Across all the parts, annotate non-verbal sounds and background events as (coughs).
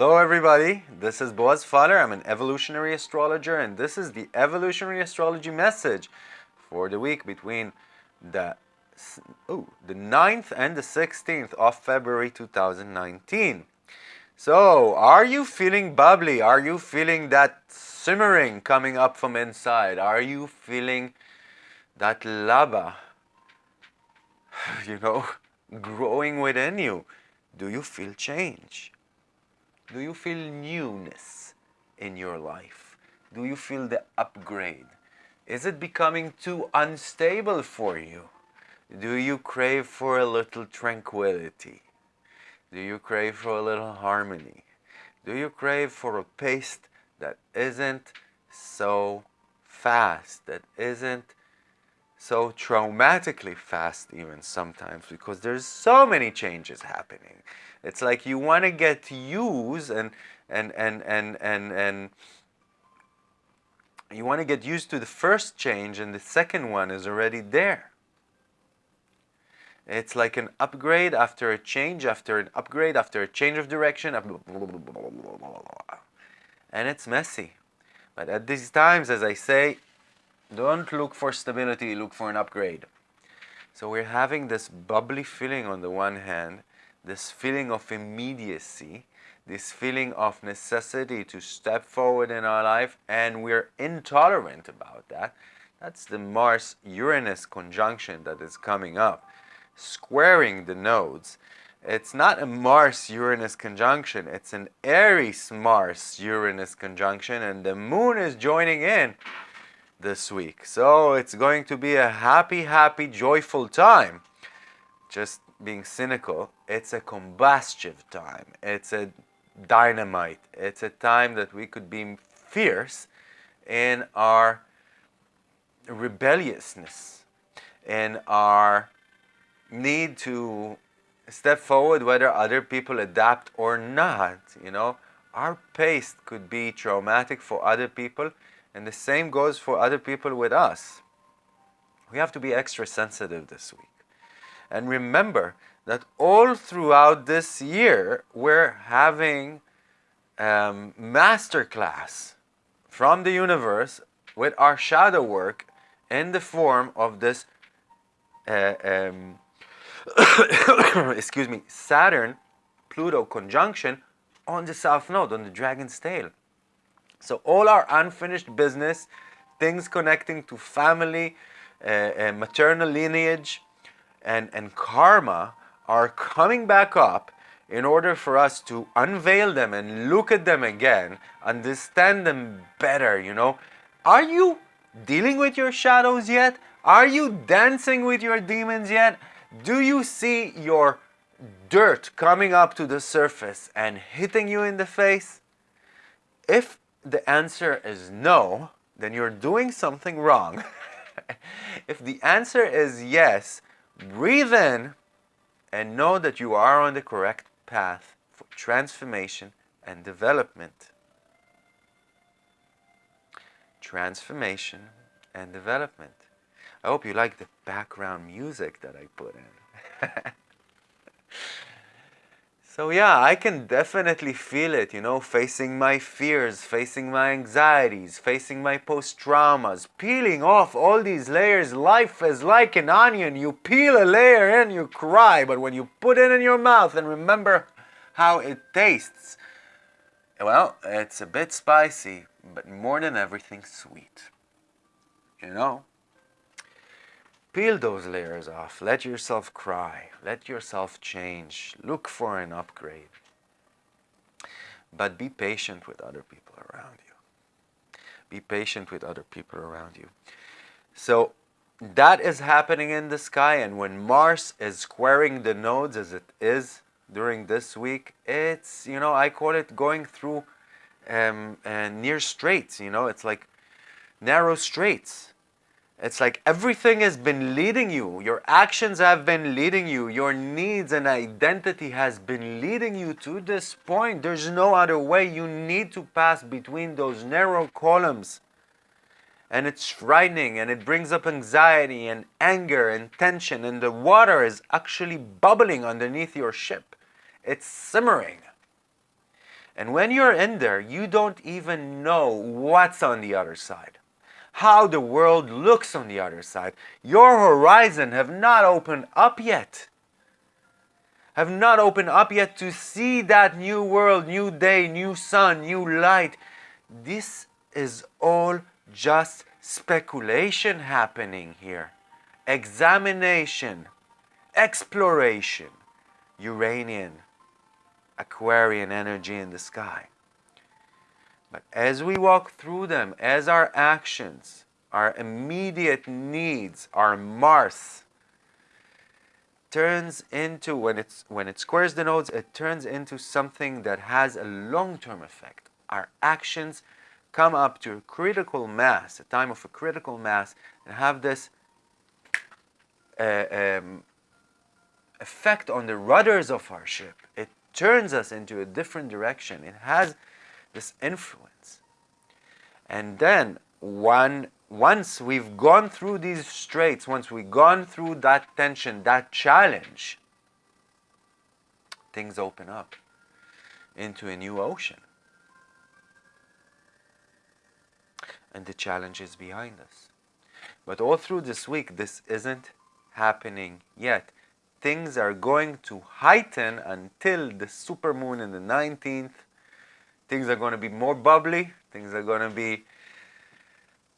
Hello everybody, this is Boaz Fyler. I'm an evolutionary astrologer and this is the evolutionary astrology message for the week between the oh, the 9th and the 16th of February 2019. So, are you feeling bubbly? Are you feeling that simmering coming up from inside? Are you feeling that lava, (sighs) you know, (laughs) growing within you? Do you feel change? Do you feel newness in your life? Do you feel the upgrade? Is it becoming too unstable for you? Do you crave for a little tranquility? Do you crave for a little harmony? Do you crave for a pace that isn't so fast, that isn't so traumatically fast even sometimes because there's so many changes happening. It's like you want to get used and and and and and and you want to get used to the first change and the second one is already there. It's like an upgrade after a change, after an upgrade, after a change of direction, and it's messy. But at these times, as I say, don't look for stability, look for an upgrade. So we're having this bubbly feeling on the one hand, this feeling of immediacy, this feeling of necessity to step forward in our life, and we're intolerant about that. That's the Mars-Uranus conjunction that is coming up, squaring the nodes. It's not a Mars-Uranus conjunction, it's an Aries-Mars-Uranus conjunction, and the moon is joining in this week. So it's going to be a happy, happy, joyful time. Just being cynical, it's a combustive time. It's a dynamite. It's a time that we could be fierce in our rebelliousness, in our need to step forward whether other people adapt or not. You know, our pace could be traumatic for other people and the same goes for other people with us. We have to be extra sensitive this week. And remember that all throughout this year, we're having um, masterclass from the universe with our shadow work in the form of this, uh, um, (coughs) excuse me, Saturn Pluto conjunction on the south node, on the dragon's tail. So all our unfinished business, things connecting to family, uh, uh, maternal lineage, and, and karma are coming back up in order for us to unveil them and look at them again, understand them better, you know. Are you dealing with your shadows yet? Are you dancing with your demons yet? Do you see your dirt coming up to the surface and hitting you in the face? If the answer is no, then you're doing something wrong. (laughs) if the answer is yes, breathe in and know that you are on the correct path for transformation and development. Transformation and development. I hope you like the background music that I put in. (laughs) So yeah, I can definitely feel it, you know, facing my fears, facing my anxieties, facing my post-traumas, peeling off all these layers. Life is like an onion. You peel a layer and you cry, but when you put it in your mouth and remember how it tastes, well, it's a bit spicy, but more than everything sweet. You know? Peel those layers off. Let yourself cry. Let yourself change. Look for an upgrade. But be patient with other people around you. Be patient with other people around you. So that is happening in the sky and when Mars is squaring the nodes as it is during this week, it's, you know, I call it going through um, uh, near straits, you know, it's like narrow straits it's like everything has been leading you. Your actions have been leading you. Your needs and identity has been leading you to this point. There's no other way. You need to pass between those narrow columns. And it's frightening and it brings up anxiety and anger and tension and the water is actually bubbling underneath your ship. It's simmering. And when you're in there, you don't even know what's on the other side, how the world looks on the other side. Your horizon have not opened up yet. Have not opened up yet to see that new world, new day, new sun, new light. This is all just speculation happening here. Examination, exploration, Uranian, Aquarian energy in the sky. But as we walk through them, as our actions, our immediate needs, our Mars turns into when it's when it squares the nodes, it turns into something that has a long-term effect. Our actions come up to a critical mass, a time of a critical mass, and have this uh, um, effect on the rudders of our ship. It turns us into a different direction. It has this influence. And then one, once we've gone through these straits, once we've gone through that tension, that challenge, things open up into a new ocean. And the challenge is behind us. But all through this week, this isn't happening yet things are going to heighten until the supermoon in the 19th. Things are going to be more bubbly. Things are going to be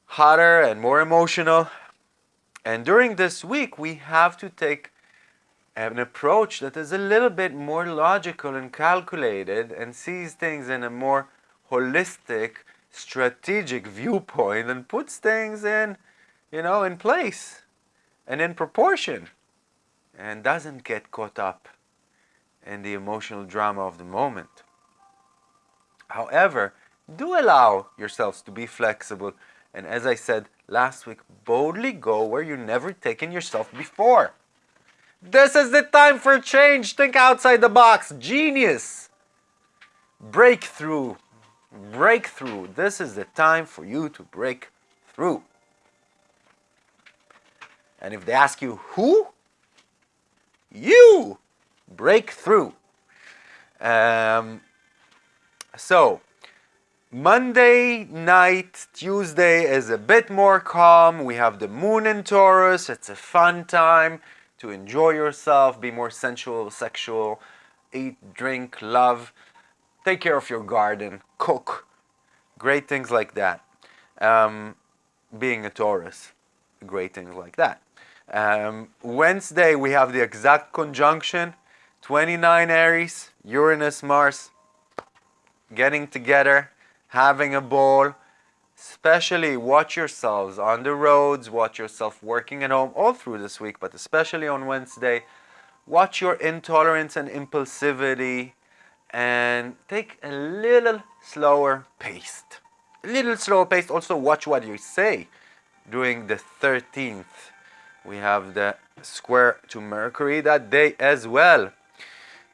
hotter and more emotional. And during this week, we have to take an approach that is a little bit more logical and calculated and sees things in a more holistic, strategic viewpoint and puts things in, you know, in place and in proportion and doesn't get caught up in the emotional drama of the moment. However, do allow yourselves to be flexible and as I said last week, boldly go where you've never taken yourself before. This is the time for change. Think outside the box. Genius. Breakthrough. Breakthrough. This is the time for you to break through. And if they ask you who, you break through. Um, so, Monday night, Tuesday is a bit more calm. We have the moon in Taurus. It's a fun time to enjoy yourself, be more sensual, sexual, eat, drink, love, take care of your garden, cook, great things like that. Um, being a Taurus, great things like that. Um, Wednesday, we have the exact conjunction 29 Aries, Uranus, Mars, getting together, having a ball. Especially watch yourselves on the roads, watch yourself working at home all through this week, but especially on Wednesday. Watch your intolerance and impulsivity and take a little slower pace. A little slower pace. Also watch what you say during the 13th we have the square to Mercury that day as well.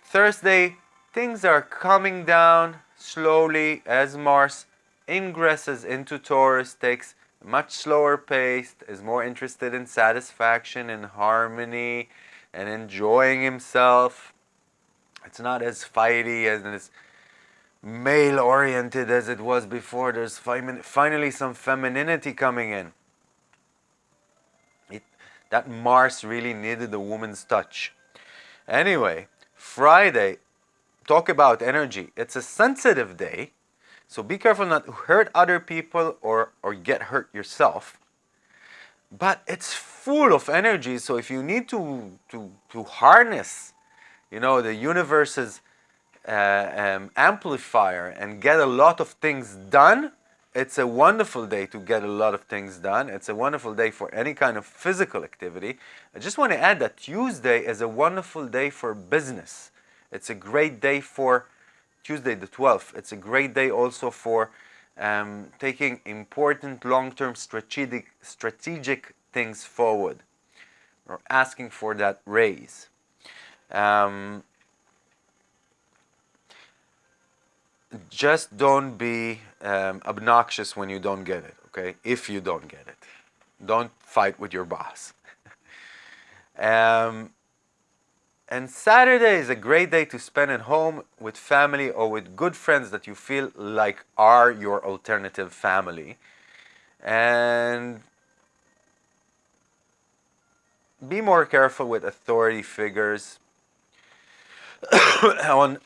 Thursday, things are coming down slowly as Mars ingresses into Taurus, takes much slower pace, is more interested in satisfaction and harmony and enjoying himself. It's not as fighty and as male oriented as it was before. There's finally some femininity coming in that Mars really needed a woman's touch. Anyway, Friday, talk about energy. It's a sensitive day, so be careful not to hurt other people or, or get hurt yourself. But it's full of energy, so if you need to, to, to harness, you know, the universe's uh, um, amplifier and get a lot of things done, it's a wonderful day to get a lot of things done. It's a wonderful day for any kind of physical activity. I just want to add that Tuesday is a wonderful day for business. It's a great day for Tuesday the 12th. It's a great day also for um, taking important long-term strategic, strategic things forward or asking for that raise. Um, just don't be um, obnoxious when you don't get it, okay? If you don't get it. Don't fight with your boss. (laughs) um, And Saturday is a great day to spend at home with family or with good friends that you feel like are your alternative family. And be more careful with authority figures. (coughs) On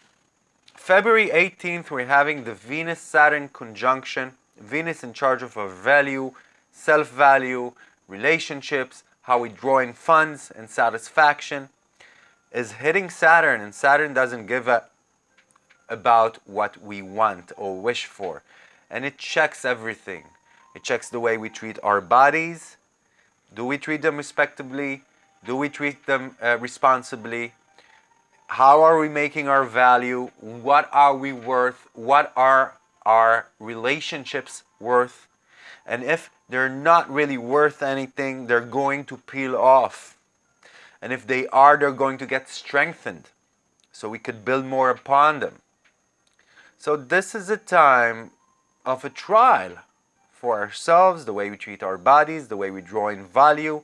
February 18th, we're having the Venus-Saturn conjunction. Venus in charge of our value, self-value, relationships, how we draw in funds and satisfaction is hitting Saturn and Saturn doesn't give a about what we want or wish for. And it checks everything. It checks the way we treat our bodies. Do we treat them respectably? Do we treat them uh, responsibly? How are we making our value? What are we worth? What are our relationships worth? And if they're not really worth anything they're going to peel off and if they are, they're going to get strengthened. So we could build more upon them. So this is a time of a trial for ourselves, the way we treat our bodies, the way we draw in value,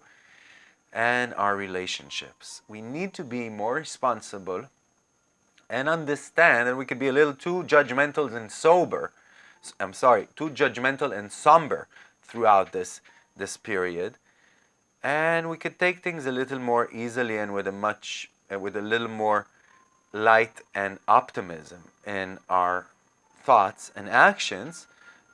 and our relationships. We need to be more responsible and understand, and we could be a little too judgmental and sober. I'm sorry, too judgmental and somber throughout this, this period and we could take things a little more easily and with a much uh, with a little more light and optimism in our thoughts and actions.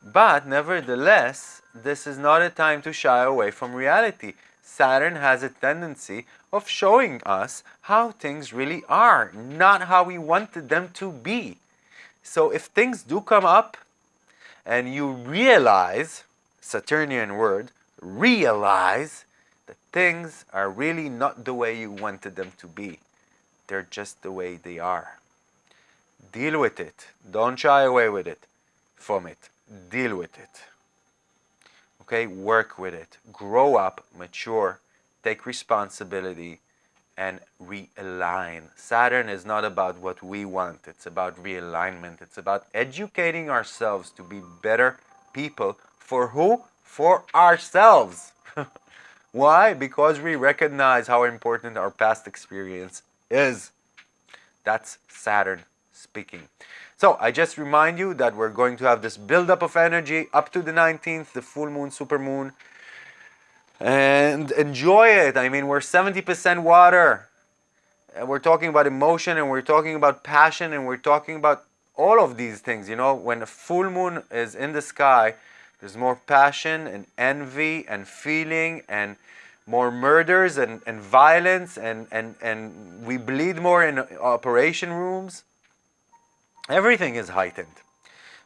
But nevertheless this is not a time to shy away from reality. Saturn has a tendency of showing us how things really are not how we wanted them to be. So if things do come up and you realize Saturnian word realize things are really not the way you wanted them to be. They're just the way they are. Deal with it. Don't shy away with it, from it. Deal with it. Okay, work with it. Grow up, mature, take responsibility, and realign. Saturn is not about what we want. It's about realignment. It's about educating ourselves to be better people. For who? For ourselves. (laughs) Why? Because we recognize how important our past experience is. That's Saturn speaking. So I just remind you that we're going to have this buildup of energy up to the 19th, the full moon, super moon. And enjoy it. I mean, we're 70% water. And we're talking about emotion and we're talking about passion and we're talking about all of these things. You know, when a full moon is in the sky, there's more passion and envy and feeling and more murders and, and violence and, and, and we bleed more in operation rooms. Everything is heightened.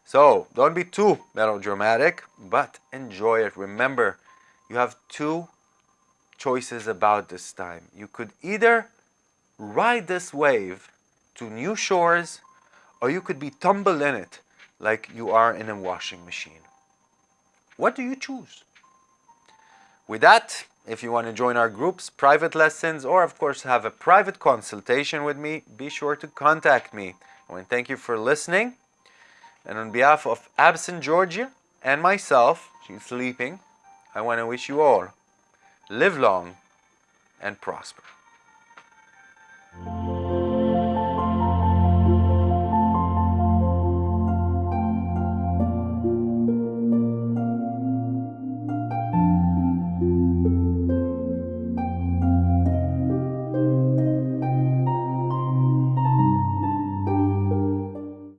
So don't be too melodramatic, but enjoy it. Remember, you have two choices about this time. You could either ride this wave to new shores or you could be tumbled in it like you are in a washing machine. What do you choose? With that, if you want to join our groups, private lessons, or of course have a private consultation with me, be sure to contact me. I want to thank you for listening. And on behalf of absent Georgia and myself, she's sleeping, I want to wish you all live long and prosper.